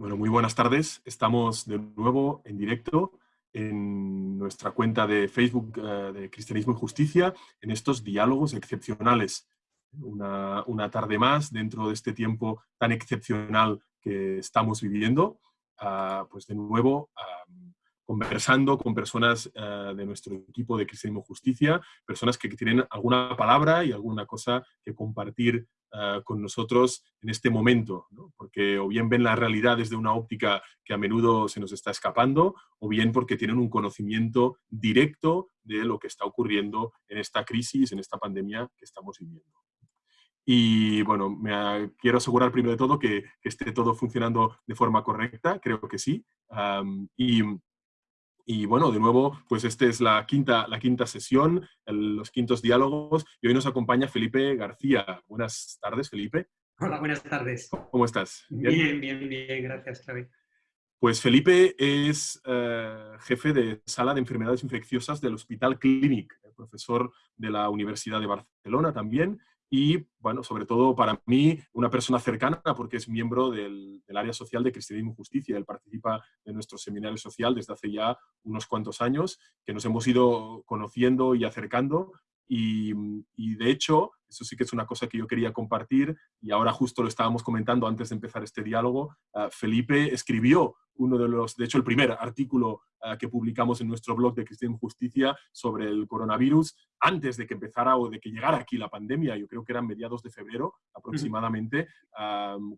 Bueno, muy buenas tardes. Estamos de nuevo en directo en nuestra cuenta de Facebook eh, de Cristianismo y Justicia en estos diálogos excepcionales. Una, tarde más dentro de este tiempo tan excepcional que estamos viviendo. Ah, pues de nuevo conversando con personas eh, de nuestro equipo de Cristianismo y Justicia, personas que tienen alguna palabra y alguna cosa que compartir eh, con nosotros en este momento, porque o bien ven la realidad desde una óptica que a menudo se nos está escapando, o bien porque tienen un conocimiento directo de lo que está ocurriendo en esta crisis, en esta pandemia que estamos viviendo. Y bueno, me quiero asegurar primero de todo que, esté todo funcionando de forma correcta, creo que sí. y y bueno, de nuevo, pues esta es la quinta, la quinta sesión, los quintos diálogos, y hoy nos acompaña Felipe García. Buenas tardes, Felipe. Hola, buenas tardes. ¿Cómo estás? Bien, bien, bien, gracias, Xavi. Pues Felipe es eh, jefe de sala de enfermedades infecciosas del Hospital Clínic, profesor de la Universidad de Barcelona también, y, bueno, sobre todo para mí, una persona cercana porque es miembro del, área social de Cristianismo y Justicia. Él participa en nuestro seminario social desde hace ya unos cuantos años, que nos hemos ido conociendo y acercando. Y, y, de hecho, eso sí que es una cosa que yo quería compartir y ahora justo lo estábamos comentando antes de empezar este diálogo. Ah, Felipe escribió uno de los, de hecho el primer artículo que publicamos en nuestro blog de Cristian Justicia sobre el coronavirus antes de que empezara o de que llegara aquí la pandemia, yo creo que eran mediados de febrero aproximadamente,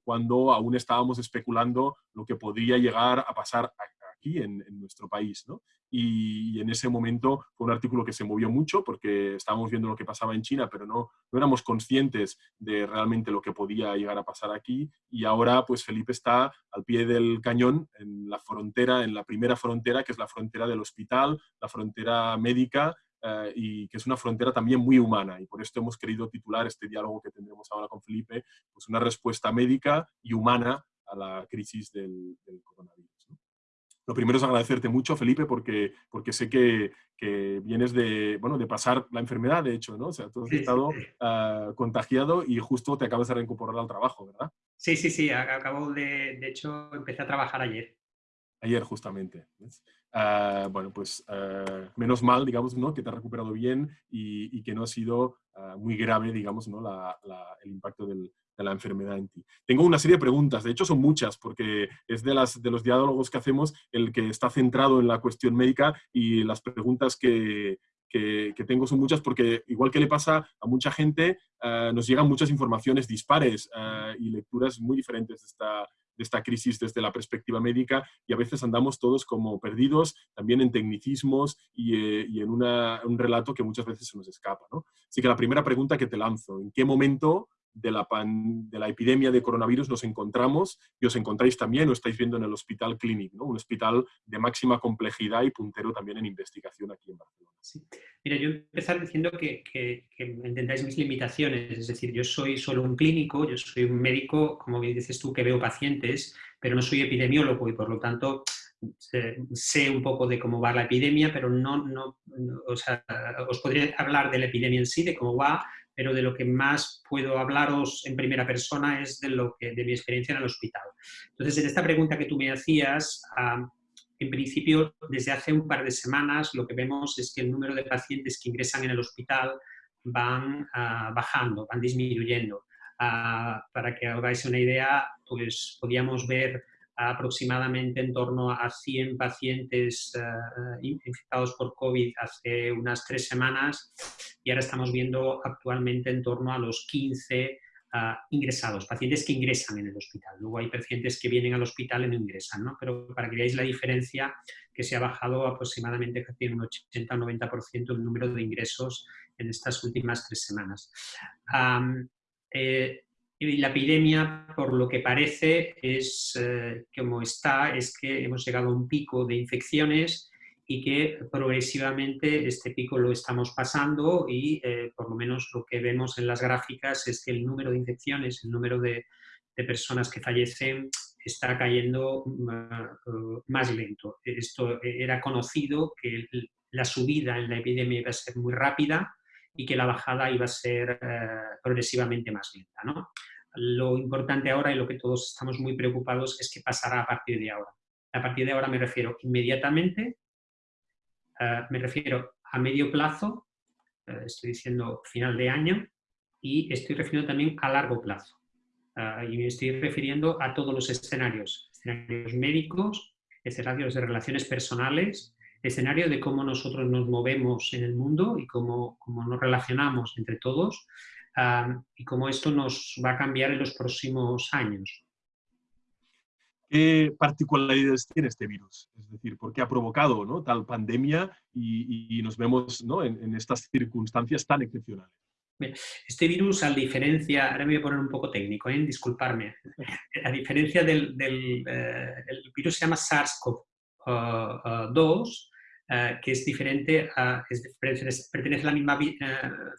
cuando aún estábamos especulando lo que podría llegar a pasar aquí en, nuestro país. ¿no? Y, en ese momento fue un artículo que se movió mucho porque estábamos viendo lo que pasaba en China, pero no, no éramos conscientes de realmente lo que podía llegar a pasar aquí. Y ahora, pues Felipe está al pie del cañón, en la frontera, en la primera frontera, que es la frontera del hospital, la frontera médica, eh, y que es una frontera también muy humana. Y por esto hemos querido titular este diálogo que tendremos ahora con Felipe, pues una respuesta médica y humana a la crisis del, del coronavirus. Lo primero es agradecerte mucho, Felipe, porque, porque sé que, que, vienes de, bueno, de pasar la enfermedad, de hecho, ¿no? O sea, tú has estado ah, contagiado y justo te acabas de reincorporar al trabajo, ¿verdad? Sí, sí, sí. Acabo de, de hecho, empecé a trabajar ayer. Ayer, justamente. Ah, bueno, pues ah, menos mal, digamos, ¿no? que te has recuperado bien y, y que no ha sido muy grave, digamos, ¿no? La, el impacto del, de la enfermedad en ti. Tengo una serie de preguntas, de hecho son muchas, porque es de, las, de los diálogos que hacemos el que está centrado en la cuestión médica y las preguntas que, que, tengo son muchas porque, igual que le pasa a mucha gente, eh, nos llegan muchas informaciones dispares eh, y lecturas muy diferentes de esta, de esta crisis desde la perspectiva médica y a veces andamos todos como perdidos también en tecnicismos y, eh, y en una, un relato que muchas veces se nos escapa. ¿no? Así que la primera pregunta que te lanzo, ¿en qué momento de la, de la epidemia de coronavirus nos encontramos y os encontráis también o estáis viendo en el Hospital Clínic, ¿no? un hospital de máxima complejidad y puntero también en investigación aquí en Barcelona. Sí. Mira, yo empezar diciendo que, que, entendáis mis limitaciones, es decir, yo soy solo un clínico, yo soy un médico, como bien dices tú, que veo pacientes, pero no soy epidemiólogo y por lo tanto sé un poco de cómo va la epidemia, pero no, no, o sea, os podría hablar de la epidemia en sí, de cómo va, pero de lo que más puedo hablaros en primera persona es de, lo que, de mi experiencia en el hospital. Entonces, en esta pregunta que tú me hacías, en principio, desde hace un par de semanas lo que vemos es que el número de pacientes que ingresan en el hospital van ah, bajando, van disminuyendo. Ah, para que hagáis una idea, pues podíamos ver aproximadamente en torno a 100 pacientes eh, infectados por COVID hace unas tres semanas y ahora estamos viendo actualmente en torno a los 15 ah, ingresados, pacientes que ingresan en el hospital. Luego hay pacientes que vienen al hospital y no ingresan, ¿no? pero para que veáis la diferencia que se ha bajado aproximadamente casi un 80-90% el número de ingresos en estas últimas tres semanas. Eh, y la epidemia, por lo que parece, es eh, como está, es que hemos llegado a un pico de infecciones y que progresivamente este pico lo estamos pasando y eh, por lo menos lo que vemos en las gráficas es que el número de infecciones, el número de, personas que fallecen está cayendo uh, más lento. Esto era conocido que la subida en la epidemia iba a ser muy rápida y que la bajada iba a ser uh, progresivamente más lenta. ¿no? Lo importante ahora y lo que todos estamos muy preocupados es qué pasará a partir de ahora. A partir de ahora me refiero inmediatamente, eh, me refiero a medio plazo, eh, estoy diciendo final de año, y estoy refiriendo también a largo plazo. Eh, y me estoy refiriendo a todos los escenarios, escenarios médicos, escenarios de relaciones personales, escenario de cómo nosotros nos movemos en el mundo y cómo, cómo nos relacionamos entre todos y cómo esto nos va a cambiar en los próximos años. ¿Qué particularidades tiene este virus? Es decir, ¿por qué ha provocado ¿no? tal pandemia y, nos vemos ¿no? en, estas circunstancias tan excepcionales? Este virus, a diferencia, ahora me voy a poner un poco técnico, ¿eh? disculparme, a diferencia del, eh, el virus se llama SARS-CoV-2, eh, que es diferente, a, pertenece a la misma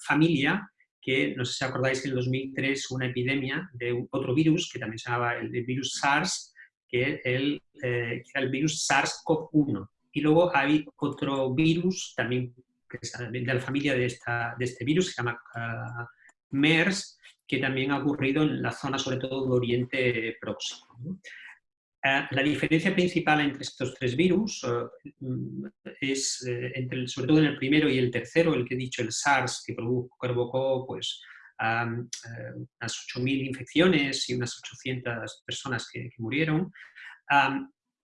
familia que, no sé si acordáis que en 2003 hubo una epidemia de otro virus, que también se llamaba el, virus SARS, que, el, eh, era el virus SARS-CoV-1. Y luego hay otro virus, también que es de la familia de, esta, de este virus, se llama uh, MERS, que también ha ocurrido en la zona, sobre todo, de Oriente Próximo. Eh, la diferencia principal entre estos tres virus eh, es, eh, entre sobre todo en el primero y el tercero, el que he dicho, el SARS, que provocó pues, unas 8.000 infecciones y unas 800 personas que, murieron,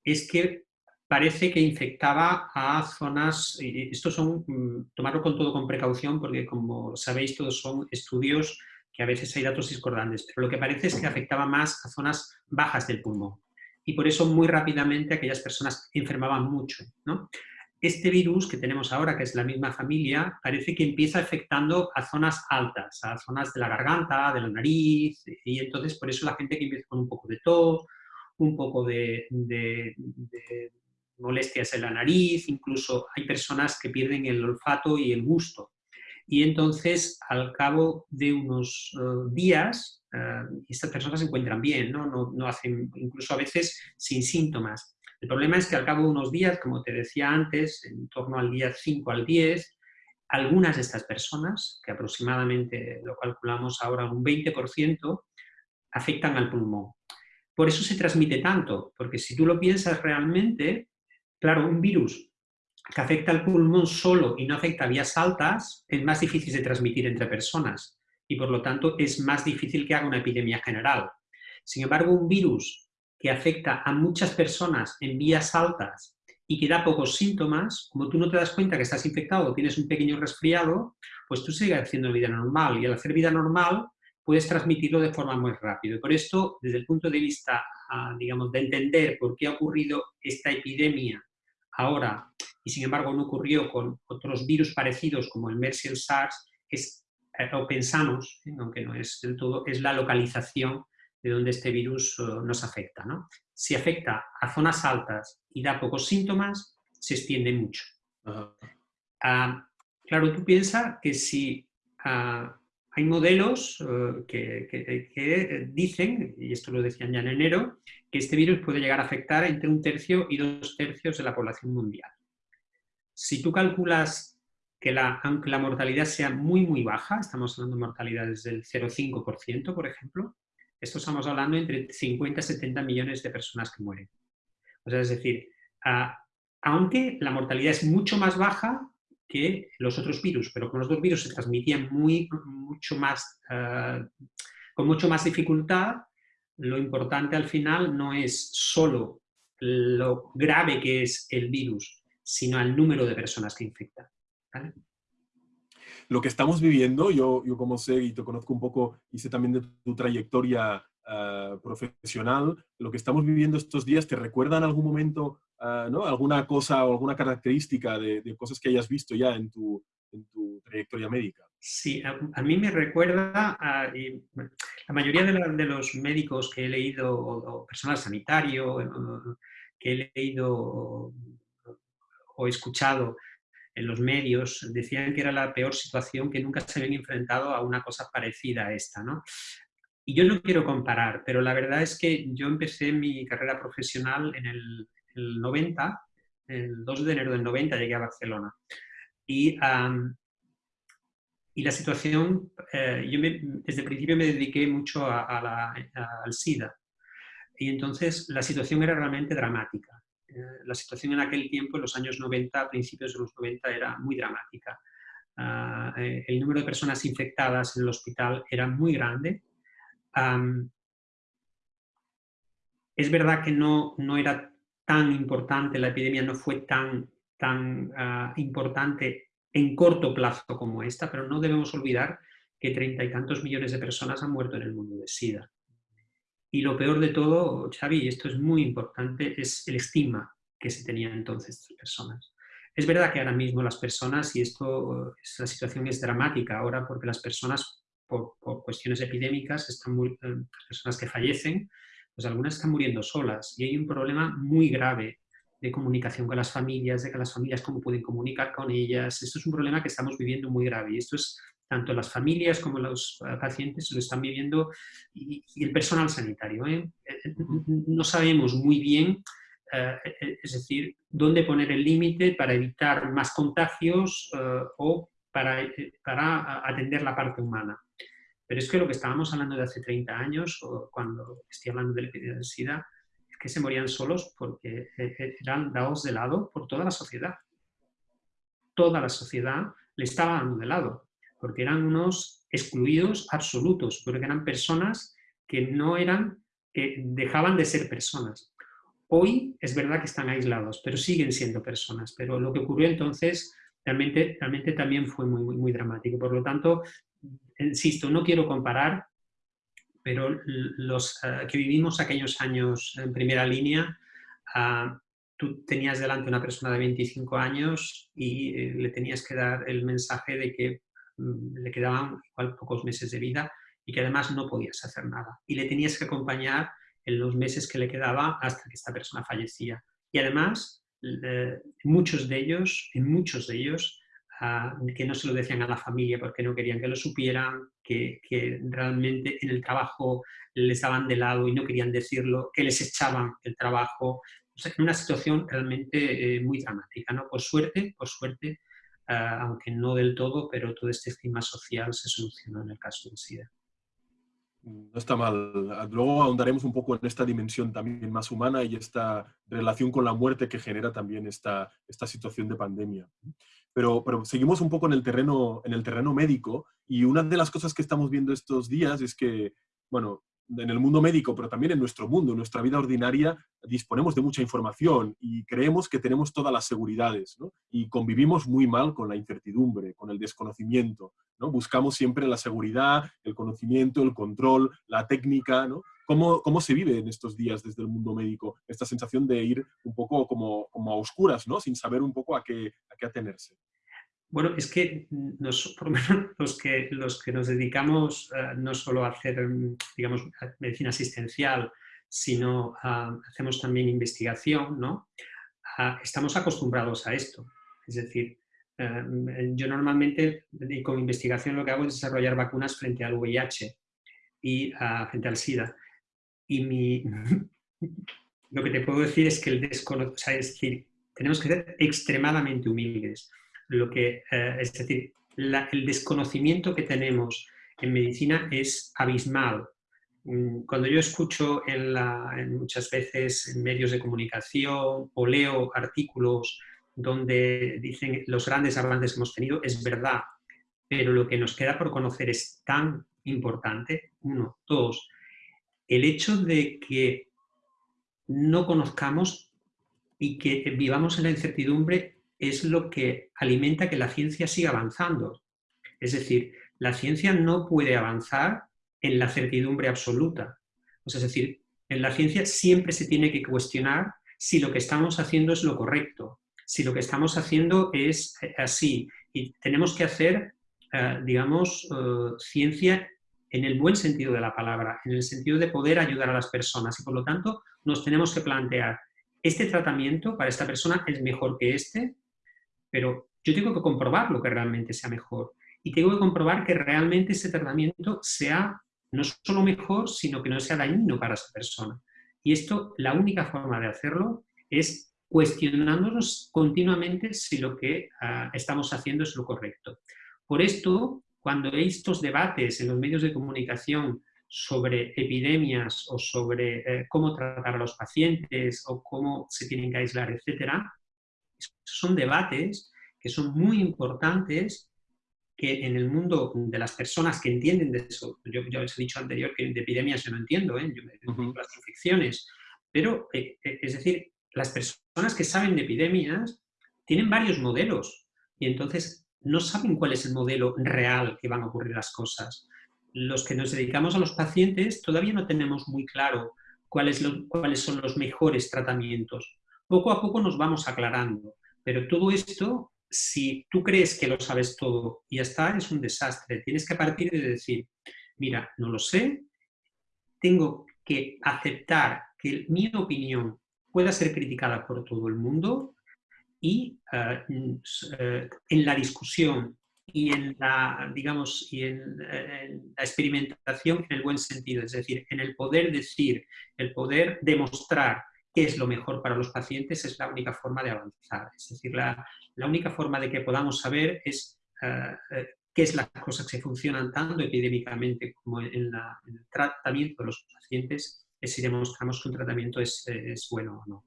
es que parece que infectaba a zonas, estos son, mm, tomarlo con todo con precaución, porque como sabéis, todos son estudios que a veces hay datos discordantes, pero lo que parece es que afectaba más a zonas bajas del pulmón y por eso muy rápidamente aquellas personas enfermaban mucho. Este virus que tenemos ahora, que es la misma familia, parece que empieza afectando a zonas altas, a zonas de la garganta, de la nariz, y entonces por eso la gente que empieza con un poco de tos, un poco de, molestias en la nariz, incluso hay personas que pierden el olfato y el gusto. Y entonces, al cabo de unos eh, días, Ah, estas personas se encuentran bien, ¿no? No, hacen, incluso a veces sin síntomas. El problema es que al cabo de unos días, como te decía antes, en torno al día 5 al 10, algunas de estas personas, que aproximadamente lo calculamos ahora un 20%, afectan al pulmón. Por eso se transmite tanto, porque si tú lo piensas realmente, claro, un virus que afecta al pulmón solo y no afecta a vías altas, es más difícil de transmitir entre personas y por lo tanto es más difícil que haga una epidemia general. Sin embargo, un virus que afecta a muchas personas en vías altas y que da pocos síntomas, como tú no te das cuenta que estás infectado o tienes un pequeño resfriado, pues tú sigues haciendo vida normal y al hacer vida normal puedes transmitirlo de forma muy rápida. Por esto, desde el punto de vista, ah, digamos, de entender por qué ha ocurrido esta epidemia ahora y sin embargo no ocurrió con otros virus parecidos como el MERS y el SARS, es eh, o pensamos, ¿eh? aunque no es del todo, es la localización de donde este virus eh, nos afecta. Si afecta a zonas altas y da pocos síntomas, se extiende mucho. Ah, claro, tú piensas que si ah, hay modelos que, dicen, y esto lo decían ya en enero, que este virus puede llegar a afectar entre un tercio y dos tercios de la población mundial. Si tú calculas que la, aunque la mortalidad sea muy, muy baja, estamos hablando de mortalidades del 0,5%, por ejemplo, esto estamos hablando entre 50 y 70 millones de personas que mueren. O sea, es decir, aunque la mortalidad es mucho más baja que los otros virus, pero con los dos virus se transmitían muy, mucho más, ah, con mucho más dificultad, lo importante al final no es solo lo grave que es el virus, sino el número de personas que infectan. Lo que estamos viviendo, yo, yo como sé y te conozco un poco sé también de tu trayectoria ah, profesional, lo que estamos viviendo estos días, ¿te recuerda en algún momento ah, ¿no? alguna cosa o alguna característica de, cosas que hayas visto ya en tu, en tu trayectoria médica? Sí, a, mí me recuerda, a, la mayoría de, los médicos que he leído, o, personal sanitario, que he leído o, o escuchado, en los medios decían que era la peor situación, que nunca se habían enfrentado a una cosa parecida a esta. ¿no? Y yo no quiero comparar, pero la verdad es que yo empecé mi carrera profesional en el, 90, el 2 de enero del 90 llegué a Barcelona. Y y la situación, eh, yo desde el principio me dediqué mucho a, al SIDA. Y entonces la situación era realmente dramática. Eh, la situación en aquel tiempo, en los años 90, principios de los 90, era muy dramática. Eh, el número de personas infectadas en el hospital era muy grande. es verdad que no, no era tan importante, la epidemia no fue tan, tan ah, importante en corto plazo como esta, pero no debemos olvidar que treinta y tantos millones de personas han muerto en el mundo de SIDA. Y lo peor de todo, Xavi, y esto es muy importante, es el estigma que se tenía entonces estas personas. Es verdad que ahora mismo las personas, y esto, la situación es dramática ahora porque las personas, por, cuestiones epidémicas, están muy, eh, las personas que fallecen, pues algunas están muriendo solas y hay un problema muy grave de comunicación con las familias, de que las familias cómo pueden comunicar con ellas. Esto es un problema que estamos viviendo muy grave y esto es tanto las familias como los eh, pacientes lo están viviendo y, el personal sanitario. ¿eh? Eh, no sabemos muy bien, es decir, dónde poner el límite para evitar más contagios o para, para atender la parte humana. Pero es que lo que estábamos hablando de hace 30 años, o cuando estoy hablando de la epidemia de SIDA, es que se morían solos porque eran dados de lado por toda la sociedad. Toda la sociedad le estaba dando de lado porque eran unos excluidos absolutos, porque eran personas que no eran, que dejaban de ser personas. Hoy es verdad que están aislados, pero siguen siendo personas. Pero lo que ocurrió entonces realmente, realmente también fue muy, muy, muy dramático. Por lo tanto, insisto, no quiero comparar, pero los eh, que vivimos aquellos años en primera línea, ah, tú tenías delante una persona de 25 años y eh, le tenías que dar el mensaje de que Mm, le quedaban pocos meses de vida y que además no podías hacer nada. Y le tenías que acompañar en los meses que le quedaba hasta que esta persona fallecía. Y además, muchos de ellos, en muchos de ellos, que no se lo decían a la familia porque no querían que lo supieran, que, realmente en el trabajo les daban de lado y no querían decirlo, que les echaban el trabajo. O una situación realmente eh, muy dramática. ¿no? Por suerte, por suerte, Ah, aunque no del todo, pero todo este clima social se solucionó en el caso del SIDA. No está mal. Luego ahondaremos un poco en esta dimensión también más humana y esta relación con la muerte que genera también esta, esta situación de pandemia. Pero, pero, seguimos un poco en el, terreno, en el terreno médico y una de las cosas que estamos viendo estos días es que, bueno, en el mundo médico, pero también en nuestro mundo, en nuestra vida ordinaria, disponemos de mucha información y creemos que tenemos todas las seguridades, ¿no? Y convivimos muy mal con la incertidumbre, con el desconocimiento, ¿no? Buscamos siempre la seguridad, el conocimiento, el control, la técnica, ¿no? ¿Cómo, ¿Cómo, se vive en estos días desde el mundo médico esta sensación de ir un poco como, como a oscuras, ¿no? Sin saber un poco a qué, a qué atenerse? Bueno, es que nos, por lo menos los que, los que nos dedicamos eh, no solo a hacer, digamos, medicina asistencial, sino hacemos también investigación, ¿no? estamos acostumbrados a esto. Es decir, eh, yo normalmente con investigación lo que hago es desarrollar vacunas frente al VIH y frente al SIDA. Y mi, lo que te puedo decir es que el desconocimiento, sea, es decir, tenemos que ser extremadamente humildes lo que, eh, es decir, el desconocimiento que tenemos en medicina es abismal. Mm, cuando yo escucho en, muchas veces en medios de comunicación o leo artículos donde dicen los grandes avances que hemos tenido, es verdad, pero lo que nos queda por conocer es tan importante, uno, dos, el hecho de que no conozcamos y que vivamos en la incertidumbre es lo que alimenta que la ciencia siga avanzando. Es decir, la ciencia no puede avanzar en la certidumbre absoluta. es decir, en la ciencia siempre se tiene que cuestionar si lo que estamos haciendo es lo correcto, si lo que estamos haciendo es eh, así. Y tenemos que hacer, eh, digamos, eh, ciencia en el buen sentido de la palabra, en el sentido de poder ayudar a las personas. Y por lo tanto, nos tenemos que plantear, ¿este tratamiento para esta persona es mejor que este? Pero yo tengo que comprobar lo que realmente sea mejor y tengo que comprobar que realmente ese tratamiento sea no solo mejor, sino que no sea dañino para esa persona. Y esto, la única forma de hacerlo es cuestionándonos continuamente si lo que ah, estamos haciendo es lo correcto. Por esto, cuando hay estos debates en los medios de comunicación sobre epidemias o sobre eh, cómo tratar a los pacientes o cómo se tienen que aislar, etc., son debates que son muy importantes que en el mundo de las personas que entienden de eso, yo ya os he dicho anterior que de epidemias yo no entiendo, ¿eh? yo me uh las infecciones, pero eh, eh, es decir, las personas que saben de epidemias tienen varios modelos y entonces no saben cuál es el modelo real que van a ocurrir las cosas. Los que nos dedicamos a los pacientes todavía no tenemos muy claro cuáles, cuáles son los mejores tratamientos. Poco a poco nos vamos aclarando, pero todo esto si tú crees que lo sabes todo y ya está, es un desastre. Tienes que partir de decir, mira, no lo sé, tengo que aceptar que mi opinión pueda ser criticada por todo el mundo y eh, eh, en la discusión y en la, digamos, y en, la experimentación en el buen sentido, es decir, en el poder decir, el poder demostrar es lo mejor para los pacientes es la única forma de avanzar. Es decir, la, la única forma de que podamos saber es eh, eh, qué es las cosas que funcionan tanto epidémicamente como en, el tratamiento de los pacientes, es si demostramos que un tratamiento es, es bueno o no.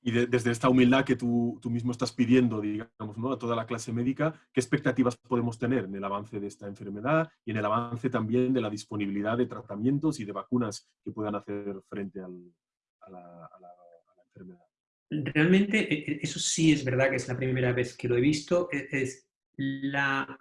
Y desde esta humildad que tú, tú, mismo estás pidiendo, digamos, ¿no? a toda la clase médica, ¿qué expectativas podemos tener en el avance de esta enfermedad y en el avance también de la disponibilidad de tratamientos y de vacunas que puedan hacer frente al, a la, enfermedad. Realmente, e, e, eso sí es verdad que es la primera vez que lo he visto, e, es la,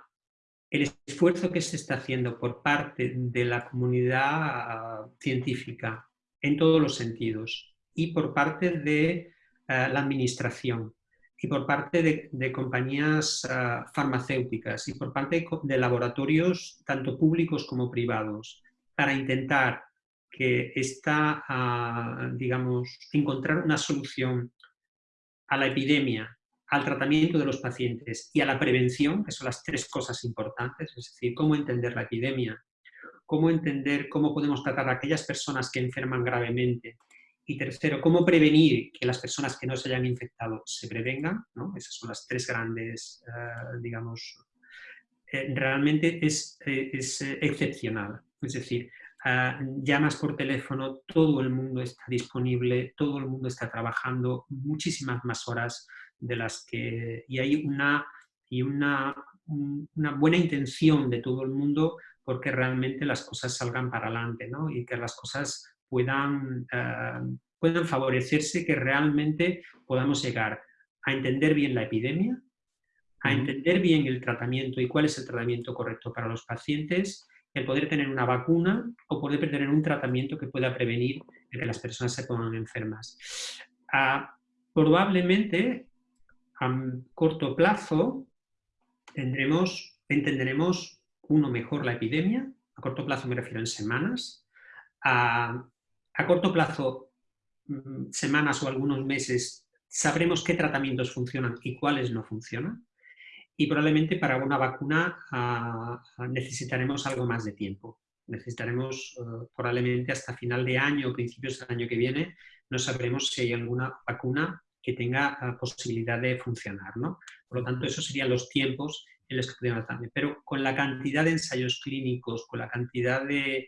el esfuerzo que se está haciendo por parte de la comunidad científica en todos los sentidos y por parte de eh, la administración y por parte de, compañías eh, farmacéuticas y por parte de laboratorios tanto públicos como privados para intentar que está, a, digamos, encontrar una solución a la epidemia, al tratamiento de los pacientes y a la prevención, que son las tres cosas importantes, es decir, cómo entender la epidemia, cómo entender cómo podemos tratar a aquellas personas que enferman gravemente y tercero, cómo prevenir que las personas que no se hayan infectado se prevengan, ¿no? esas son las tres grandes, eh, digamos, eh, realmente es, eh, es excepcional. Es decir, Ah, llamas por teléfono, todo el mundo está disponible, todo el mundo está trabajando muchísimas más horas de las que... y hay una, y una, una buena intención de todo el mundo porque realmente las cosas salgan para adelante ¿no? y que las cosas puedan, ah, puedan favorecerse, que realmente podamos llegar a entender bien la epidemia, a entender bien el tratamiento y cuál es el tratamiento correcto para los pacientes el poder tener una vacuna o poder tener un tratamiento que pueda prevenir que las personas se pongan enfermas. Ah, probablemente a corto plazo tendremos, entenderemos uno mejor la epidemia, a corto plazo me refiero en semanas, a, corto plazo, mm, semanas o algunos meses, sabremos qué tratamientos funcionan y cuáles no funcionan y probablemente para una vacuna ah, necesitaremos algo más de tiempo. Necesitaremos eh, probablemente hasta final de año o principios del año que viene, no sabremos si hay alguna vacuna que tenga ah, posibilidad de funcionar. ¿no? Por lo tanto, esos serían los tiempos en los que podríamos también. Pero con la cantidad de ensayos clínicos, con la cantidad de,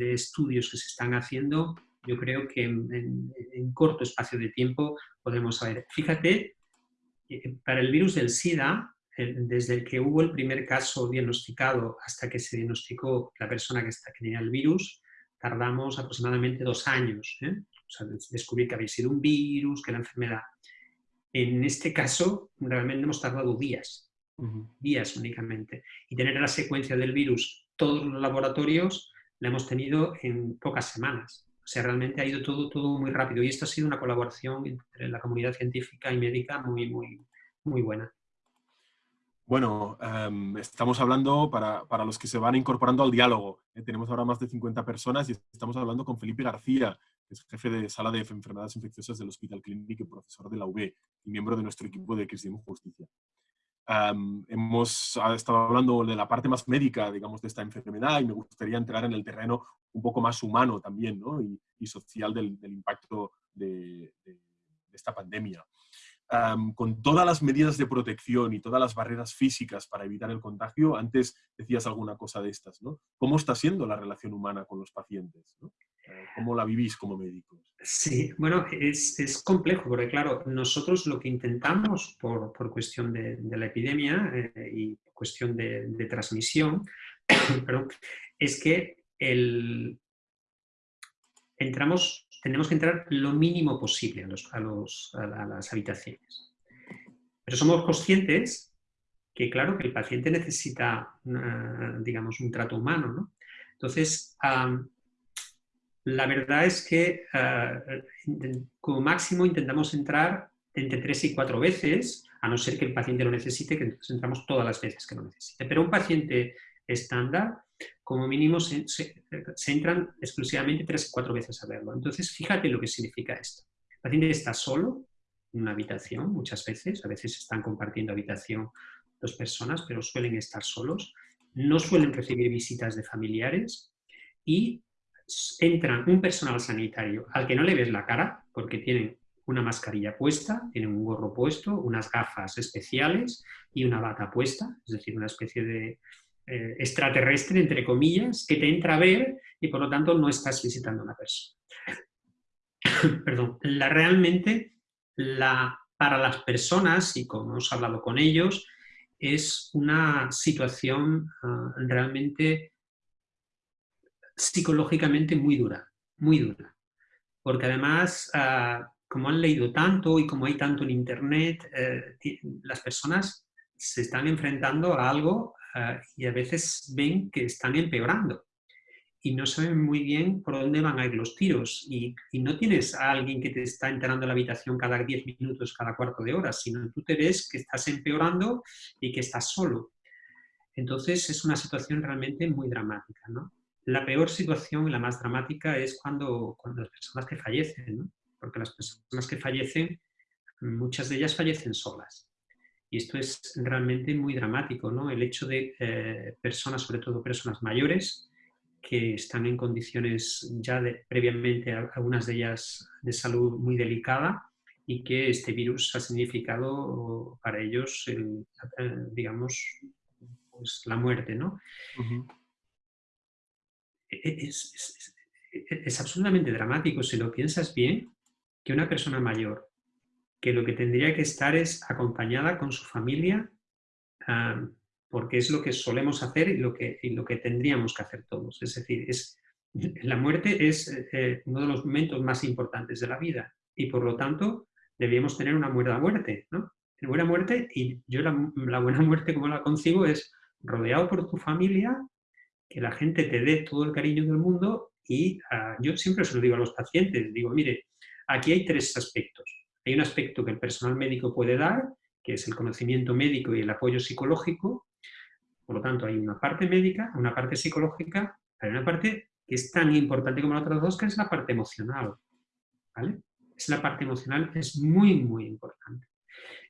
estudios que se están haciendo, yo creo que en, en corto espacio de tiempo podremos saber. Fíjate, eh, para el virus del SIDA, desde que hubo el primer caso diagnosticado hasta que se diagnosticó la persona que, está, que tenía el virus, tardamos aproximadamente dos años. ¿eh? O sea, descubrir que había sido un virus, que la enfermedad. En este caso, realmente hemos tardado días, días únicamente. Y tener la secuencia del virus, todos los laboratorios, la hemos tenido en pocas semanas. O sea, realmente ha ido todo, todo muy rápido. Y esto ha sido una colaboración entre la comunidad científica y médica muy, muy, muy buena. Bueno, em, estamos hablando para, para, los que se van incorporando al diálogo. ¿eh? tenemos ahora más de 50 personas y estamos hablando con Felipe García, que es jefe de sala de enfermedades infecciosas del Hospital Clínico y profesor de la UB y miembro de nuestro equipo de Cristianismo Justicia. Um, hemos estado hablando de la parte más médica, digamos, de esta enfermedad y me gustaría entrar en el terreno un poco más humano también ¿no? y, social del, impacto de esta pandemia. Con todas las medidas de protección y todas las barreras físicas para evitar el contagio, antes decías alguna cosa de estas, ¿no? ¿Cómo está siendo la relación humana con los pacientes? Eh, ¿Cómo la vivís como médicos? Sí, bueno, es, complejo porque, claro, nosotros lo que intentamos por, cuestión de, la epidemia eh, y cuestión de, transmisión, es que entramos, tenemos que entrar lo mínimo posible a, las habitaciones. Pero somos conscientes que, claro, que el paciente necesita, digamos, un trato humano, ¿no? Entonces, la verdad es que ah, como máximo intentamos entrar entre tres y cuatro veces, a no ser que el paciente lo necesite, que entonces entramos todas las veces que lo necesite. Pero un paciente estándar como mínimo se, entran exclusivamente tres o cuatro veces a verlo. Entonces, fíjate lo que significa esto. El paciente está solo en una habitación muchas veces, a veces están compartiendo habitación dos personas, pero suelen estar solos, no suelen recibir visitas de familiares y entran un personal sanitario al que no le ves la cara porque tienen una mascarilla puesta, tienen un gorro puesto, unas gafas especiales y una bata puesta, es decir, una especie de, eh, extraterrestre, entre comillas, que te entra a ver y por lo tanto no estás visitando a una persona. Perdón, la, realmente la, para las personas, y como hemos hablado con ellos, es una situación ah, realmente psicológicamente muy dura, muy dura. Porque además, ah, como han leído tanto y como hay tanto en Internet, eh, las personas se están enfrentando a algo Ah, y a veces ven que están empeorando y no saben muy bien por dónde van a ir los tiros y, no tienes a alguien que te está enterando en la habitación cada 10 minutos, cada cuarto de hora, sino tú te ves que estás empeorando y que estás solo. Entonces es una situación realmente muy dramática. ¿no? La peor situación la más dramática es cuando, cuando las personas que fallecen, porque las personas que fallecen, muchas de ellas fallecen solas. Y esto es realmente muy dramático, ¿no? El hecho de eh, personas, sobre todo personas mayores, que están en condiciones ya de, previamente, algunas de ellas de salud muy delicada, y que este virus ha significado para ellos, digamos, pues la muerte, ¿no? E, es, es absolutamente dramático, si lo piensas bien, que una persona mayor que lo que tendría que estar es acompañada con su familia, porque es lo que solemos hacer y lo que, lo que tendríamos que hacer todos. Es decir, es, la muerte es eh, uno de los momentos más importantes de la vida y por lo tanto debíamos tener una buena muerte. ¿no? Una buena muerte y yo la, buena muerte como la concibo es rodeado por tu familia, que la gente te dé todo el cariño del mundo y ah, yo siempre se lo digo a los pacientes, digo, mire, aquí hay tres aspectos. Hay un aspecto que el personal médico puede dar, que es el conocimiento médico y el apoyo psicológico. Por lo tanto, hay una parte médica, una parte psicológica, hay una parte que es tan importante como las otras dos, que es la parte emocional. ¿vale? Es la parte emocional, es muy, muy importante.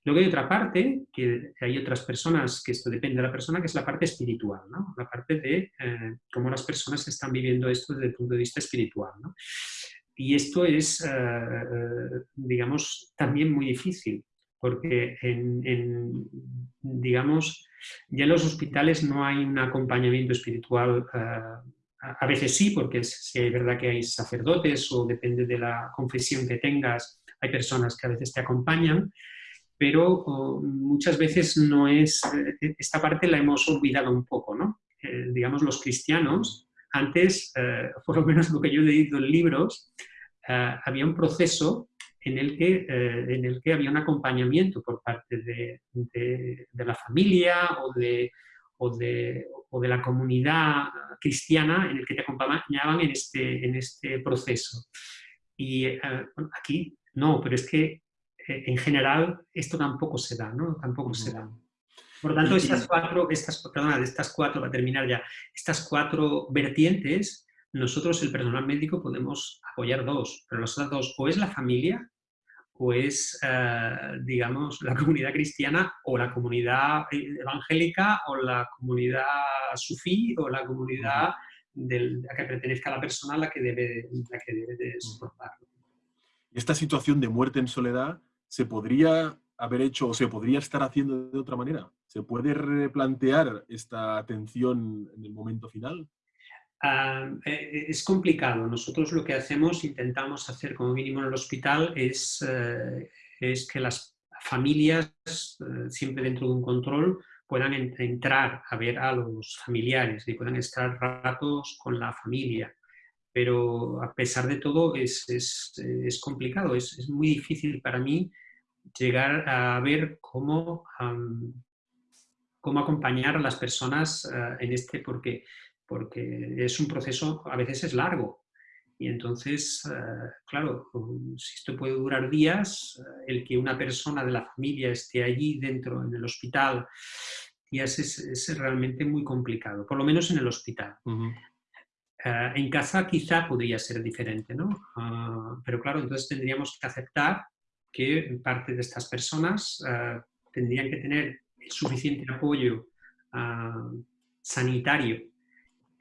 Luego hay otra parte, que hay otras personas, que esto depende de la persona, que es la parte espiritual, ¿no? la parte de eh, cómo las personas están viviendo esto desde el punto de vista espiritual. Y esto es, eh, eh, digamos, también muy difícil, porque en, digamos, ya en los hospitales no hay un acompañamiento espiritual, eh, a veces sí, porque es, es verdad que hay sacerdotes o depende de la confesión que tengas, hay personas que a veces te acompañan, pero muchas veces no es, esta parte la hemos olvidado un poco, ¿no? digamos, los cristianos antes, eh, por lo menos lo que yo he leído en libros, eh, había un proceso en el, que, eh, en el que había un acompañamiento por parte de, la familia o de, o de, o de, la comunidad cristiana en el que te acompañaban en este, en este proceso. Y aquí no, pero es que en general esto tampoco se da, ¿no? Tampoco se da. Por lo tanto, estas cuatro, estas, perdona, estas cuatro, para terminar ya, estas cuatro vertientes, nosotros, el personal médico, podemos apoyar dos, pero las otras dos, o es la familia, o es, eh, digamos, la comunidad cristiana, o la comunidad evangélica, o la comunidad sufí, o la comunidad del, a que pertenezca la persona a la que debe, que debe de soportarlo. Esta situación de muerte en soledad se podría haber hecho o se podría estar haciendo de otra manera? ¿Se puede replantear esta atención en el momento final? Eh, es complicado. Nosotros lo que hacemos, intentamos hacer como mínimo en el hospital, es, eh, es que las familias, eh, siempre dentro de un control, puedan entrar a ver a los familiares y puedan estar ratos con la familia. Pero a pesar de todo es, es, es complicado, es, es, muy difícil para mí llegar a ver cómo, cómo acompañar a las personas en este, porque porque es un proceso, a veces es largo. Y entonces, eh, claro, si esto puede durar días, eh, el que una persona de la familia esté allí dentro, en el hospital, días es, realmente muy complicado, por lo menos en el hospital. Eh, en casa quizá podría ser diferente, ¿no? Ah, pero claro, entonces tendríamos que aceptar que parte de estas personas tendrían que tener suficiente apoyo ah, sanitario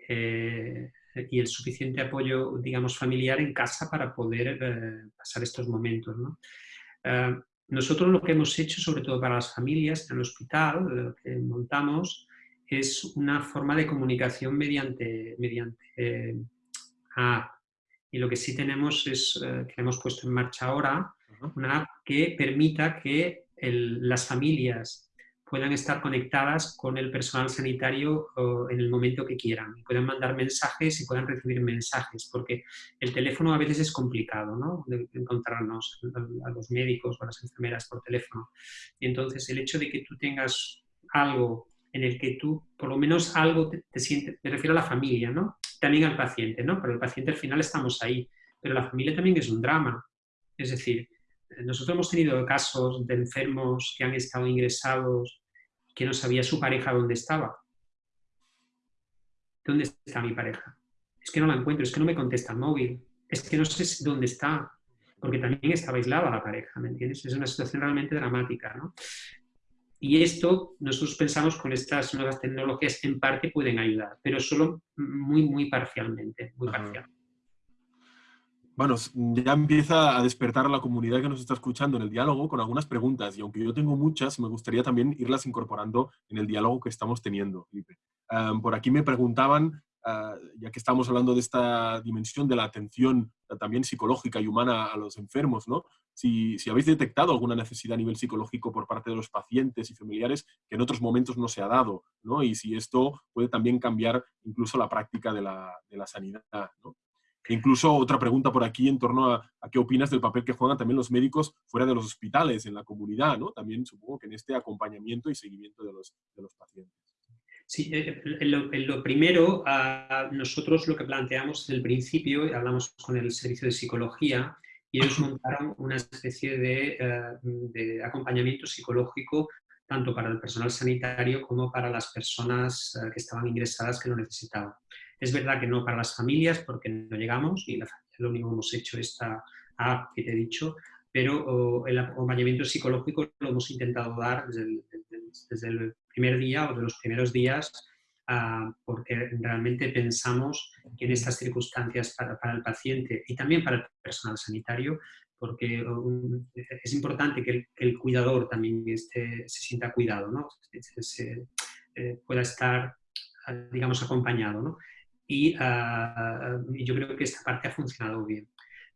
eh, y el suficiente apoyo, digamos, familiar en casa para poder eh, pasar estos momentos. Eh, nosotros lo que hemos hecho, sobre todo para las familias en el hospital, lo que montamos, es una forma de comunicación mediante, mediante. Y lo que sí tenemos es, que hemos puesto en marcha ahora, una app que permita que las familias puedan estar conectadas con el personal sanitario en el momento que quieran. Puedan mandar mensajes y puedan recibir mensajes, porque el teléfono a veces es complicado, ¿no? De encontrarnos a los médicos o a las enfermeras por teléfono. Entonces, el hecho de que tú tengas algo en el que tú, por lo menos algo te, te sientes, me refiero a la familia, ¿no? También al paciente, ¿no? Pero el paciente al final estamos ahí, pero la familia también es un drama. Es decir, nosotros hemos tenido casos de enfermos que han estado ingresados que no sabía su pareja dónde estaba. ¿Dónde está mi pareja? Es que no la encuentro, es que no me contesta el móvil, es que no sé dónde está, porque también estaba aislada la pareja, ¿me entiendes? Es una situación realmente dramática, ¿no? Y esto, nosotros pensamos con estas nuevas tecnologías en parte pueden ayudar, pero solo muy, muy parcialmente, muy parcialmente. Bueno, ya empieza a despertar a la comunidad que nos está escuchando en el diálogo con algunas preguntas y aunque yo tengo muchas, me gustaría también irlas incorporando en el diálogo que estamos teniendo, Felipe. por aquí me preguntaban, ah, ya que estamos hablando de esta dimensión de la atención también psicológica y humana a los enfermos, ¿no? Si, si, habéis detectado alguna necesidad a nivel psicológico por parte de los pacientes y familiares que en otros momentos no se ha dado, ¿no? Y si esto puede también cambiar incluso la práctica de la, de la sanidad, ¿no? Incluso otra pregunta por aquí en torno a, qué opinas del papel que juegan también los médicos fuera de los hospitales, en la comunidad, ¿no? También supongo que en este acompañamiento y seguimiento de los, pacientes. Sí, eh, en lo, primero, nosotros lo que planteamos desde el principio, hablamos con el servicio de psicología, y ellos montaron una especie de, eh, acompañamiento psicológico tanto para el personal sanitario como para las personas eh, que estaban ingresadas que lo necesitaban. Es verdad que no para las familias, porque no llegamos, y la familia lo único que hemos hecho esta app que te he dicho, pero el acompañamiento psicológico lo hemos intentado dar desde el, primer día o de los primeros días, ah, porque realmente pensamos que en estas circunstancias para, el paciente y también para el personal sanitario, porque es importante que el, cuidador también se sienta cuidado, ¿no? se, eh, pueda estar, digamos, acompañado. ¿no? Y, yo creo que esta parte ha funcionado bien.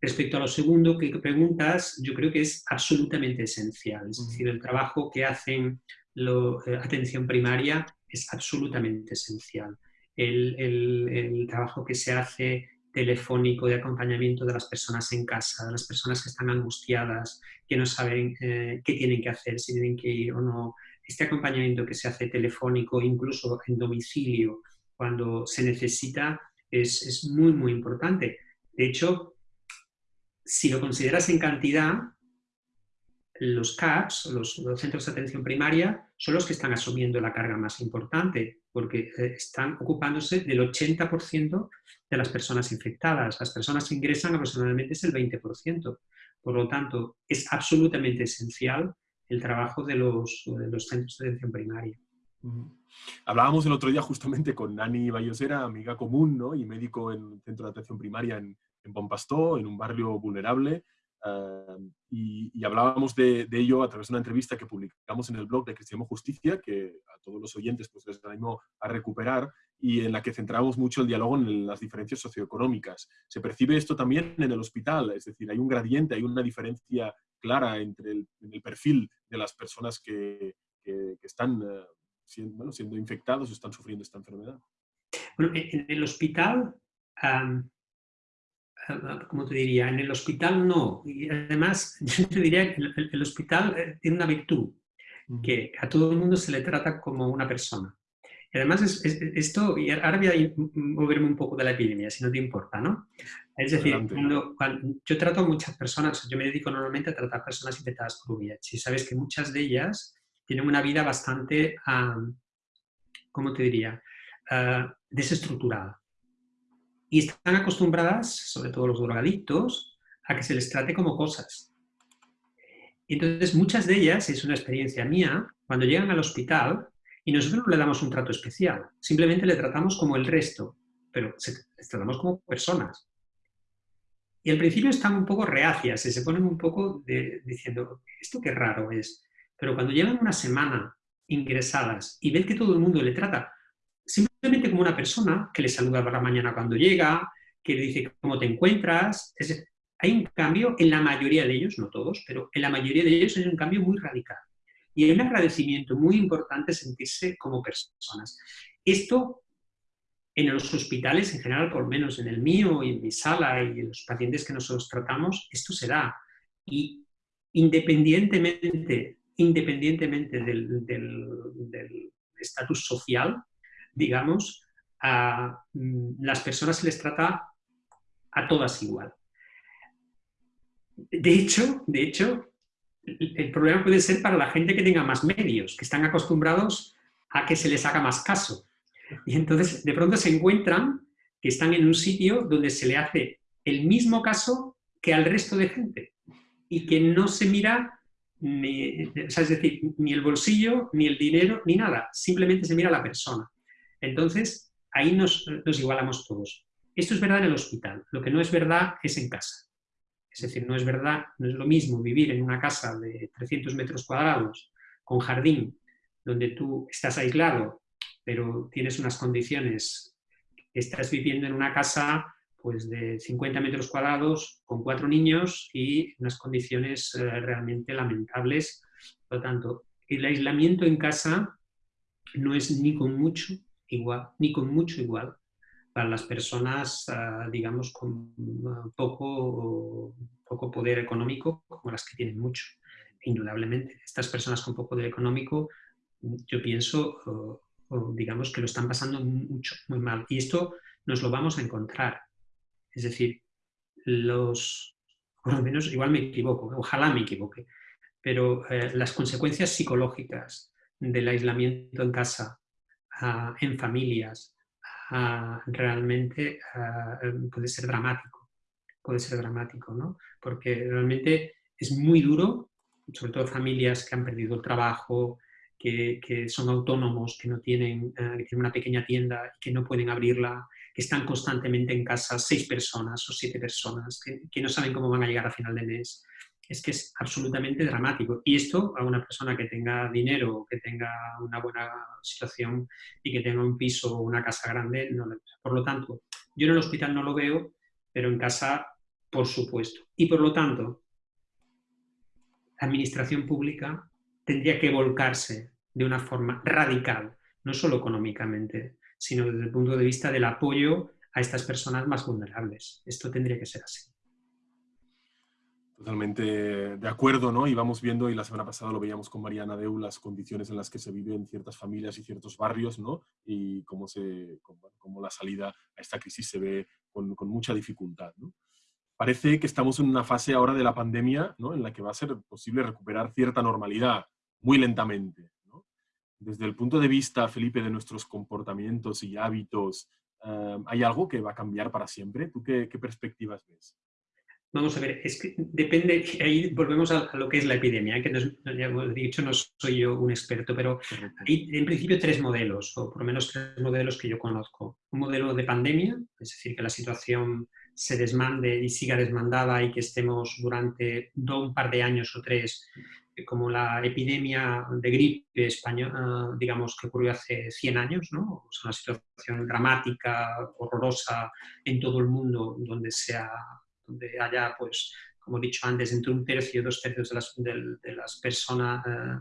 Respecto a lo segundo que preguntas, yo creo que es absolutamente esencial. Es decir, el trabajo que hacen la eh, atención primaria es absolutamente esencial. El, el, trabajo que se hace telefónico de acompañamiento de las personas en casa, de las personas que están angustiadas, que no saben eh, qué tienen que hacer, si tienen que ir o no. Este acompañamiento que se hace telefónico, incluso en domicilio, cuando se necesita es, es muy, muy importante. De hecho, si lo consideras en cantidad, los CAPS, los, centros de atención primaria, son los que están asumiendo la carga más importante, porque eh, están ocupándose del 80% de las personas infectadas. Las personas que ingresan aproximadamente es el 20%. Por lo tanto, es absolutamente esencial el trabajo de los, de los centros de atención primaria. Hablábamos el otro día justamente con Nani Bayosera, amiga común ¿no? y médico en centro de atención primaria en, en Pompastó, en un barrio vulnerable. y, hablábamos de, ello a través de una entrevista que publicamos en el blog de Cristiano Justicia, que a todos los oyentes pues, les animo a recuperar, y en la que centramos mucho el diálogo en las diferencias socioeconómicas. Se percibe esto también en el hospital, es decir, hay un gradiente, hay una diferencia clara entre el, perfil de las personas que, están eh, siendo, siendo infectados o están sufriendo esta enfermedad. Bueno, en el hospital como te diría? En el hospital no. Y además, yo te diría que el, hospital eh, tiene una virtud, que a todo el mundo se le trata como una persona. Y además, esto, y ahora voy a moverme un poco de la epidemia, si no te importa, ¿no? Es decir, cuando, yo trato a muchas personas, yo me dedico normalmente a tratar personas infectadas por VIH, y sabes que muchas de ellas tienen una vida bastante, ¿cómo te diría?, ah, desestructurada. Y están acostumbradas, sobre todo los drogadictos, a que se les trate como cosas. Entonces, muchas de ellas, es una experiencia mía, cuando llegan al hospital, y nosotros no le damos un trato especial, simplemente le tratamos como el resto, pero les tratamos como personas. Y al principio están un poco reacias y se ponen un poco diciendo, esto qué raro es. Pero cuando llevan una semana ingresadas y ven que todo el mundo le trata simplemente como una persona que le saluda por la mañana cuando llega, que le dice cómo te encuentras. hay un cambio en la mayoría de ellos, no todos, pero en la mayoría de ellos hay un cambio muy radical. Y hay un agradecimiento muy importante sentirse como personas. Esto en los hospitales en general, por menos en el mío y en mi sala y en los pacientes que nosotros tratamos, esto se da. Y independientemente, independientemente del estatus social, digamos, a mm, las personas se les trata a todas igual. De hecho, de hecho, el problema puede ser para la gente que tenga más medios, que están acostumbrados a que se les haga más caso. Y entonces de pronto se encuentran que están en un sitio donde se le hace el mismo caso que al resto de gente y que no se mira ni, es decir, ni el bolsillo, ni el dinero, ni nada, simplemente se mira a la persona. Entonces, ahí nos, igualamos todos. Esto es verdad en el hospital, lo que no es verdad es en casa. Es decir, no es verdad, no es lo mismo vivir en una casa de 300 metros cuadrados con jardín, donde tú estás aislado, pero tienes unas condiciones, estás viviendo en una casa pues, de 50 metros cuadrados con cuatro niños y unas condiciones eh, realmente lamentables. Por lo tanto, el aislamiento en casa no es ni con mucho igual, ni con mucho igual, para las personas, ah, digamos, con ah, poco, poco poder económico, como las que tienen mucho. Indudablemente, estas personas con poco poder económico, yo pienso, digamos, que lo están pasando mucho, muy mal. Y esto nos lo vamos a encontrar. Es decir, los, por lo menos, igual me equivoco, ojalá me equivoque, pero eh, las consecuencias psicológicas del aislamiento en casa, en familias, realmente puede ser dramático, puede ser dramático, ¿no? Porque realmente es muy duro, sobre todo familias que han perdido el trabajo, que, son autónomos, que no tienen, eh, que tienen una pequeña tienda y que no pueden abrirla, que están constantemente en casa seis personas o siete personas, que, no saben cómo van a llegar a final de mes, es que es absolutamente dramático. Y esto a una persona que tenga dinero, que tenga una buena situación y que tenga un piso o una casa grande, no Por lo tanto, yo en el hospital no lo veo, pero en casa, por supuesto. Y por lo tanto, la administración pública tendría que volcarse de una forma radical, no solo económicamente, sino desde el punto de vista del apoyo a estas personas más vulnerables. Esto tendría que ser así. Totalmente de acuerdo, ¿no? Y vamos viendo, y la semana pasada lo veíamos con Mariana Deu, las condiciones en las que se viven ciertas familias y ciertos barrios, ¿no? Y cómo, se, cómo, la salida a esta crisis se ve con, con, mucha dificultad, ¿no? Parece que estamos en una fase ahora de la pandemia, ¿no? En la que va a ser posible recuperar cierta normalidad, muy lentamente. Desde el punto de vista, Felipe, de nuestros comportamientos y hábitos, ¿hay algo que va a cambiar para siempre? ¿Tú qué, qué perspectivas ves? Vamos a ver, es que depende, ahí volvemos a, lo que es la epidemia, que ya he dicho no soy yo un experto, pero hay en principio tres modelos, o por lo menos tres modelos que yo conozco. Un modelo de pandemia, es decir, que la situación se desmande y siga desmandada y que estemos durante un par de años o tres, como la epidemia de gripe española, digamos, que ocurrió hace 100 años, ¿no? una situación dramática, horrorosa en todo el mundo, donde, sea, donde haya, pues, como he dicho antes, entre un tercio y dos tercios de las, de, las personas eh,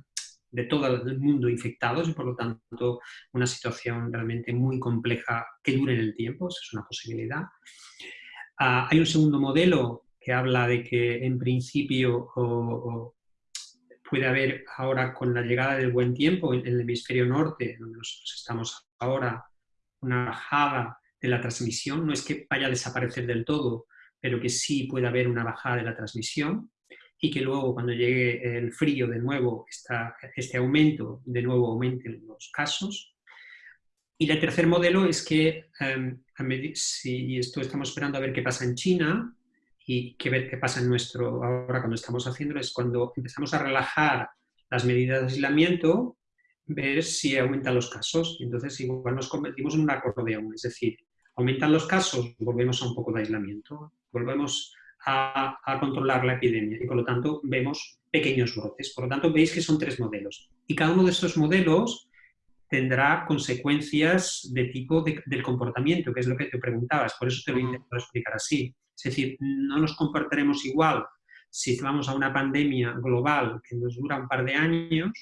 de todo el mundo infectados y por lo tanto una situación realmente muy compleja que dure en el tiempo, eso es una posibilidad. Ah, hay un segundo modelo que habla de que en principio puede haber ahora con la llegada del buen tiempo en el hemisferio norte, donde nosotros estamos ahora, una bajada de la transmisión, no es que vaya a desaparecer del todo, pero que sí puede haber una bajada de la transmisión y que luego cuando llegue el frío de nuevo, este aumento de nuevo aumenten los casos. Y el tercer modelo es que, em, si esto estamos esperando a ver qué pasa en China y qué ver qué pasa en nuestro, ahora cuando estamos haciéndolo, es cuando empezamos a relajar las medidas de aislamiento, ver si aumentan los casos. Entonces igual nos convertimos en un acordeón, es decir, aumentan los casos, volvemos a un poco de aislamiento, volvemos a, controlar la epidemia y por lo tanto vemos pequeños brotes. Por lo tanto, veis que son tres modelos. Y cada uno de estos modelos tendrá consecuencias de tipo del comportamiento, que es lo que te preguntabas. Por eso te lo he intentado explicar así. Es decir, no nos comportaremos igual si vamos a una pandemia global que nos dura un par de años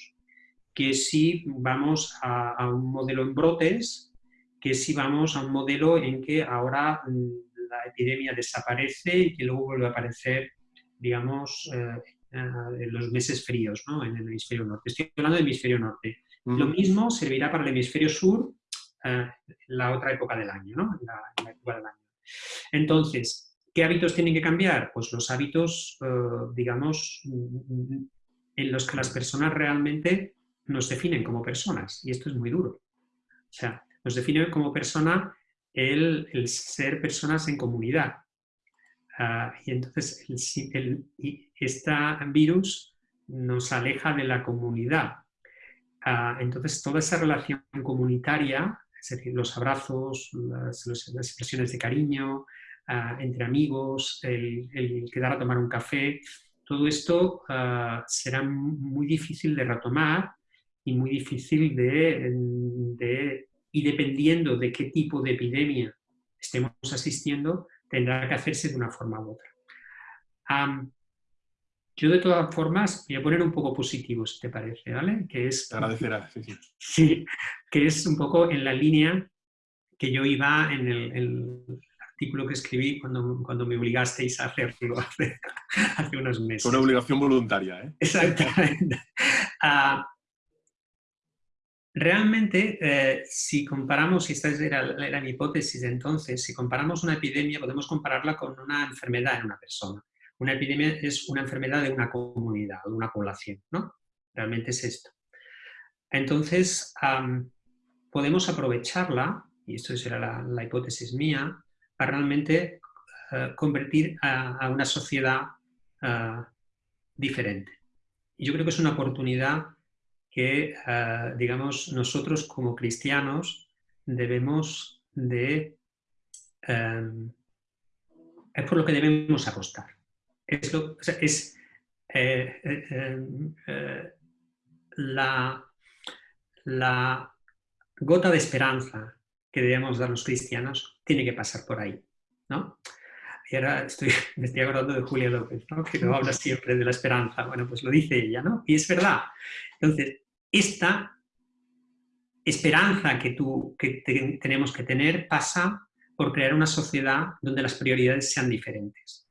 que si vamos a, a un modelo en brotes, que si vamos a un modelo en que ahora mm, la epidemia desaparece y que luego vuelve a aparecer, digamos, eh, eh, en los meses fríos, ¿no? en el hemisferio norte. Estoy hablando del hemisferio norte. Lo mismo servirá para el hemisferio sur eh, la otra época del año, ¿no? La, época del año. Entonces, ¿qué hábitos tienen que cambiar? Pues los hábitos, digamos, en los que las personas realmente nos definen como personas. Y esto es muy duro. O sea, nos define como persona el, ser personas en comunidad. Ah, y entonces el, este virus nos aleja de la comunidad. Ah, entonces toda esa relación comunitaria, es decir, los abrazos, las, expresiones de cariño, ah, entre amigos, el, quedar a tomar un café, todo esto será muy difícil de retomar y muy difícil de y dependiendo de qué tipo de epidemia estemos asistiendo, tendrá que hacerse de una forma u otra. Yo de todas formas voy a poner un poco positivo, si te parece, ¿vale? Que es, agradecerá, sí, sí. Sí, que es un poco en la línea que yo iba en el, artículo que escribí cuando, cuando me obligasteis a hacerlo hace, hace unos meses. Una obligación voluntaria, ¿eh? Exactamente. Ah, Realmente, eh, si comparamos, y esta era, mi hipótesis entonces, si comparamos una epidemia, podemos compararla con una enfermedad en una persona. Una epidemia es una enfermedad de una comunidad, de una población, ¿no? Realmente es esto. Entonces, podemos aprovecharla, y esto será la, hipótesis mía, para realmente eh, convertir a, una sociedad eh, diferente. Y yo creo que es una oportunidad que, ah, digamos, nosotros como cristianos debemos de... Em, es por lo que debemos apostar. Es, es eh, eh, eh, la, la gota de esperanza que debemos dar los cristianos tiene que pasar por ahí. ¿no? Y ahora estoy, me estoy acordando de Julia López, que no habla siempre de la esperanza. Bueno, pues lo dice ella, ¿no? Y es verdad. Entonces, esta esperanza que, tú, que tenemos que tener pasa por crear una sociedad donde las prioridades sean diferentes.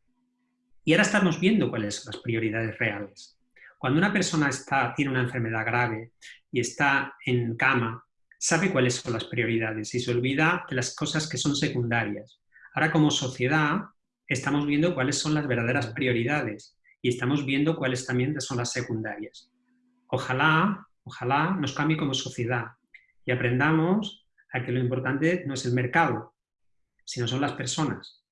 Y ahora estamos viendo cuáles son las prioridades reales. Cuando una persona está, tiene una enfermedad grave y está en cama, sabe cuáles son las prioridades y se olvida de las cosas que son secundarias. Ahora como sociedad estamos viendo cuáles son las verdaderas prioridades y estamos viendo cuáles también son las secundarias. Ojalá Ojalá nos cambie como sociedad y aprendamos a que lo importante no es el mercado, sino son las personas.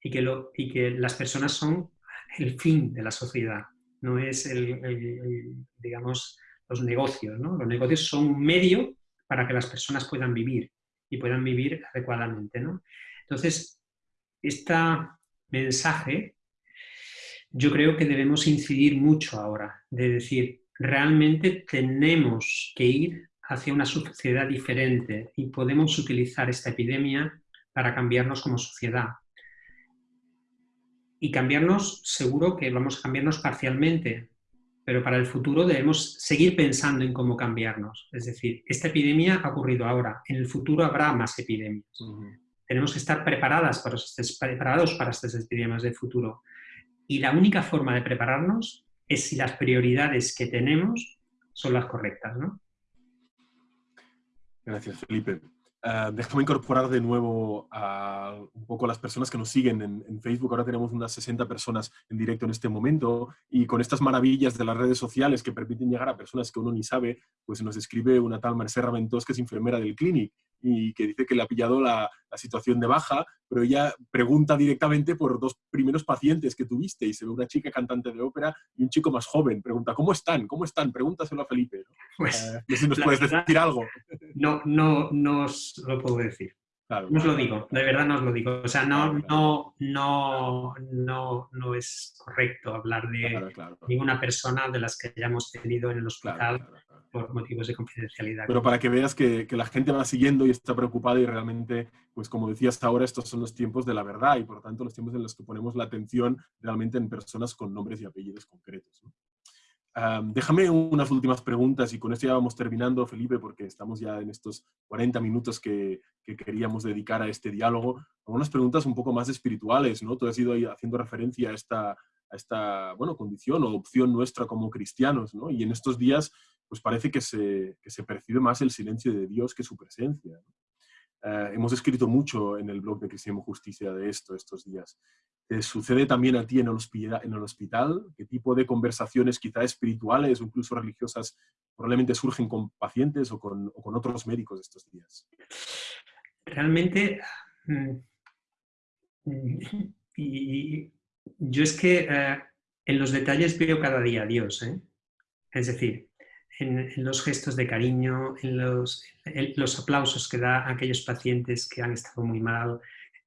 Y que, lo, y que las personas son el fin de la sociedad, no es el, digamos, los negocios. ¿no? Los negocios son un medio para que las personas puedan vivir y puedan vivir adecuadamente. ¿no? Entonces, esta, mensaje, yo creo que debemos incidir mucho ahora, de decir, realmente tenemos que ir hacia una sociedad diferente y podemos utilizar esta epidemia para cambiarnos como sociedad. Y cambiarnos, seguro que vamos a cambiarnos parcialmente, pero para el futuro debemos seguir pensando en cómo cambiarnos. Es decir, esta epidemia ha ocurrido ahora, en el futuro habrá más epidemias. Tenemos que estar preparadas para, preparados para estas epidemias del futuro. Y la única forma de prepararnos es si las prioridades que tenemos son las correctas. ¿no? Gracias, Felipe. Uh, déjame incorporar de nuevo a un poco a las personas que nos siguen en, Facebook. Ahora tenemos unas 60 personas en directo en este momento y con estas maravillas de las redes sociales que permiten llegar a personas que uno ni sabe, pues nos escribe una tal Merced Raventós que es enfermera del Clinic y que dice que le ha pillado la, la, situación de baja, pero ella pregunta directamente por dos primeros pacientes que tuviste y se ve una chica cantante de ópera y un chico más joven. Pregunta, ¿cómo están? ¿Cómo están? Pregúntaselo a Felipe. Pues, no sé si nos puedes decir algo. No, no, no os lo puedo decir. no os lo digo, de verdad no os lo digo. O sea, no, no, no, no, no es correcto hablar de ninguna persona de las que hayamos tenido en el hospital por motivos de confidencialidad. Pero para que veas que, que, la gente va siguiendo y está preocupada y realmente, pues como decías ahora, estos son los tiempos de la verdad y por tanto los tiempos en los que ponemos la atención realmente en personas con nombres y apellidos concretos. Déjame unas últimas preguntas y con esto ya vamos terminando, Felipe, porque estamos ya en estos 40 minutos que, que queríamos dedicar a este diálogo. Algunas preguntas un poco más espirituales, ¿no? Tú has ido haciendo referencia a esta, a esta bueno, condición o opción nuestra como cristianos, ¿no? Y en estos días pues parece que se, se, percibe más el silencio de Dios que su presencia. Eh, hemos escrito mucho en el blog de Cristianismo Justicia de esto estos días. ¿Te sucede también a ti en el, hospital? ¿Qué tipo de conversaciones quizá espirituales o incluso religiosas probablemente surgen con pacientes o con, otros médicos estos días? Realmente, mm, y yo es que eh, en los detalles veo cada día a Dios. ¿eh? Es decir, en, los gestos de cariño, en los, los, aplausos que da a aquellos pacientes que han estado muy mal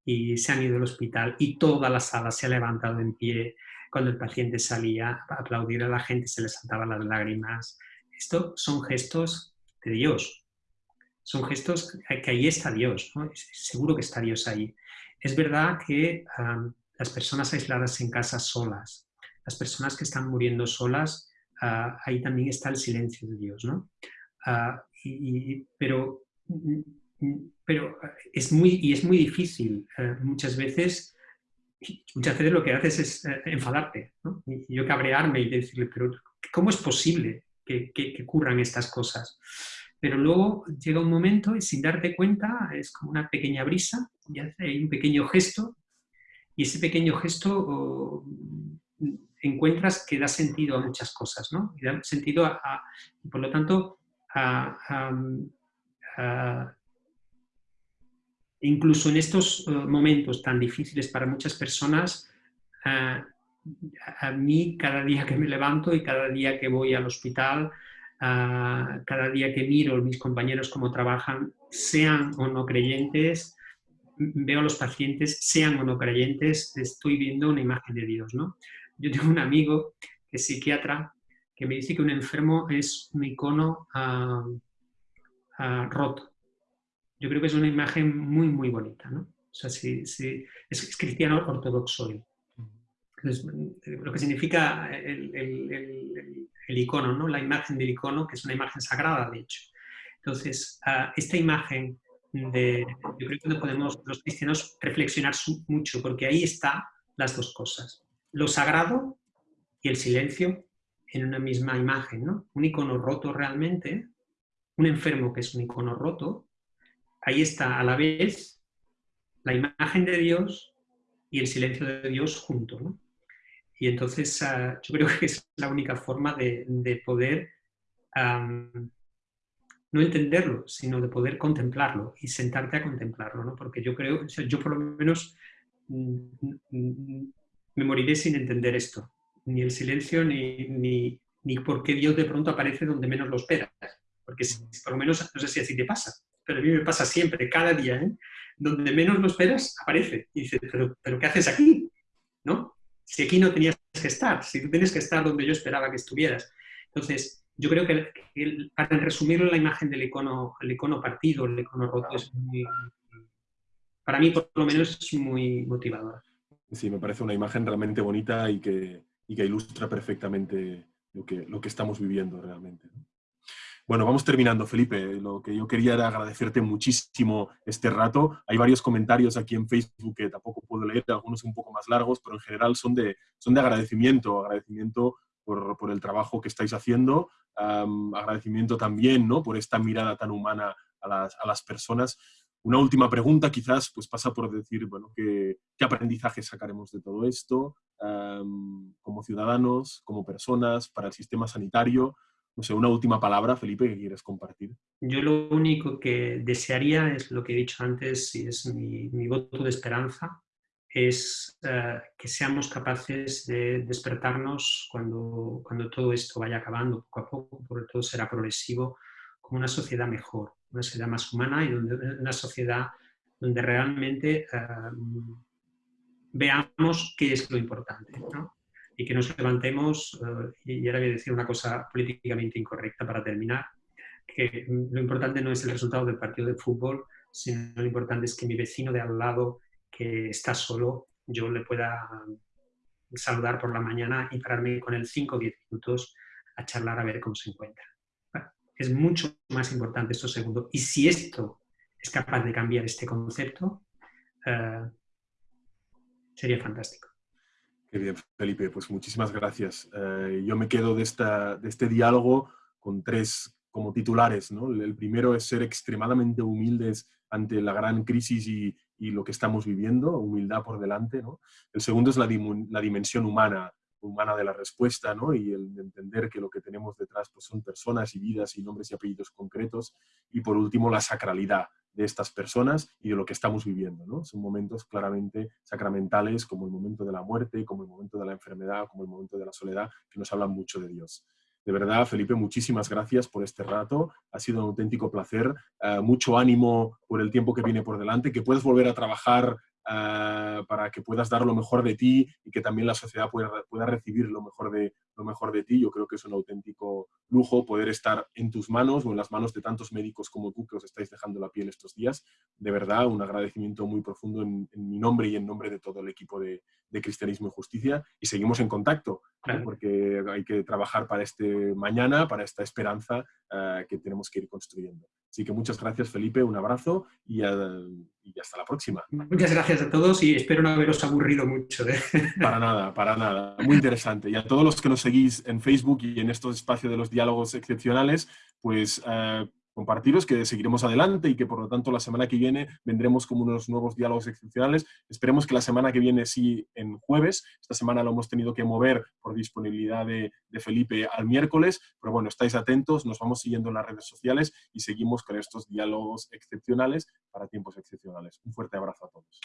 y se han ido al hospital y toda la sala se ha levantado en pie cuando el paciente salía a aplaudir a la gente, se le saltaban las lágrimas. Esto son gestos de Dios. Son gestos que ahí está Dios, seguro que está Dios ahí. Es verdad que las personas aisladas en casa solas, las personas que están muriendo solas, Ah, ahí también está el silencio de Dios, ¿no? Ah, pero, pero es muy, y es muy difícil. Eh, muchas veces muchas veces lo que haces es eh, enfadarte, ¿no? Y yo cabrearme y decirle, pero ¿cómo es posible que, que, ocurran estas cosas? Pero luego llega un momento y sin darte cuenta es como una pequeña brisa y hay un pequeño gesto y ese pequeño gesto oh, encuentras que da sentido a muchas cosas, ¿no? Y da sentido a, y por lo tanto, incluso en estos eh, momentos tan difíciles para muchas personas, a mí cada día que me levanto y cada día que voy al hospital, cada día que miro mis compañeros cómo trabajan, sean o no creyentes, veo a los pacientes, sean o no creyentes, estoy viendo una imagen de Dios, ¿no? Yo tengo un amigo que es psiquiatra que me dice que un enfermo es un icono ah, ah, roto. Yo creo que es una imagen muy, muy bonita, ¿no? O sea, es, cristiano ortodoxo. lo que significa el, icono, ¿no? La imagen del icono, que es una imagen sagrada, de hecho. Entonces, ah, esta imagen de, yo creo que podemos los cristianos reflexionar mucho, porque ahí están las dos cosas lo sagrado y el silencio en una misma imagen, ¿no? Un icono roto realmente, un enfermo que es un icono roto, ahí está a la vez la imagen de Dios y el silencio de Dios juntos, ¿no? Y entonces ah, yo creo que es la única forma de, poder no entenderlo, sino de poder contemplarlo y sentarte a contemplarlo, ¿no? Porque yo creo, yo por lo menos mm, mm, me moriré sin entender esto, ni el silencio, ni, ni, ni por qué Dios de pronto aparece donde menos lo esperas. Porque por lo menos, no sé si así te pasa, pero a mí me pasa siempre, cada día, ¿eh? donde menos lo esperas, aparece. Y dices, ¿pero, ¿pero qué haces aquí? ¿no? Si aquí no tenías que estar, si tú tienes que estar donde yo esperaba que estuvieras. Entonces, yo creo que, para resumirlo, la imagen del icono, el icono partido, el icono roto, es muy, para mí por lo menos es muy motivadora. Sí, me parece una imagen realmente bonita y que, y que ilustra perfectamente lo que, lo que estamos viviendo realmente. Bueno, vamos terminando, Felipe. Lo que yo quería era agradecerte muchísimo este rato. Hay varios comentarios aquí en Facebook que tampoco puedo leer, algunos un poco más largos, pero en general son de, son de agradecimiento, agradecimiento por, por el trabajo que estáis haciendo, agradecimiento también ¿no? por esta mirada tan humana a las, a las personas. Una última pregunta quizás pues pasa por decir, bueno, ¿qué, aprendizaje sacaremos de todo esto como ciudadanos, como personas, para el sistema sanitario? No sé, una última palabra, Felipe, que quieres compartir. Yo lo único que desearía es lo que he dicho antes y es mi, mi voto de esperanza, es eh, que seamos capaces de despertarnos cuando, cuando todo esto vaya acabando poco a poco, porque todo será progresivo, como una sociedad mejor, una sociedad más humana y donde, una sociedad donde realmente eh, veamos qué es lo importante. y que nos levantemos, eh, y ahora voy a decir una cosa políticamente incorrecta para terminar, que lo importante no es el resultado del partido de fútbol, sino lo importante es que mi vecino de al lado, que está solo, yo le pueda saludar por la mañana y pararme con él 5 o 10 minutos a charlar a ver cómo se encuentra. Es mucho más importante esto segundo. Y si esto es capaz de cambiar este concepto, eh, sería fantástico. Qué bien, Felipe, pues muchísimas gracias. Eh, yo me quedo de, esta, de este diálogo con tres como titulares. ¿no? El primero es ser extremadamente humildes ante la gran crisis y, y lo que estamos viviendo, humildad por delante. ¿no? El segundo es la, la, dimensión humana, humana de la respuesta ¿no? y el entender que lo que tenemos detrás pues, son personas y vidas y nombres y apellidos concretos. Y por último, la sacralidad, de estas personas y de lo que estamos viviendo. ¿no? Son momentos claramente sacramentales, como el momento de la muerte, como el momento de la enfermedad, como el momento de la soledad, que nos hablan mucho de Dios. De verdad, Felipe, muchísimas gracias por este rato. Ha sido un auténtico placer. Eh, mucho ánimo por el tiempo que viene por delante, que puedes volver a trabajar eh, para que puedas dar lo mejor de ti y que también la sociedad pueda, pueda recibir lo mejor, de, lo mejor de ti. Yo creo que es un auténtico lujo poder estar en tus manos o en las manos de tantos médicos como tú que os estáis dejando la piel estos días. De verdad, un agradecimiento muy profundo en, mi nombre y en nombre de todo el equipo de, Cristianismo y Justicia. Y seguimos en contacto, porque hay que trabajar para este mañana, para esta esperanza eh, que tenemos que ir construyendo. Así que muchas gracias, Felipe, un abrazo y, hasta la próxima. Muchas gracias a todos y espero no haberos aburrido mucho. ¿eh? Para nada, para nada. Muy interesante. Y a todos los que nos seguís en Facebook y en estos espacios de los diálogos excepcionales, pues eh, compartiros que seguiremos adelante y que por lo tanto la semana que viene vendremos como unos nuevos diálogos excepcionales. Esperemos que la semana que viene sí en jueves. Esta semana lo hemos tenido que mover por disponibilidad de, de Felipe al miércoles, pero bueno, estáis atentos, nos vamos siguiendo en las redes sociales y seguimos con estos diálogos excepcionales para tiempos excepcionales. Un fuerte abrazo a todos.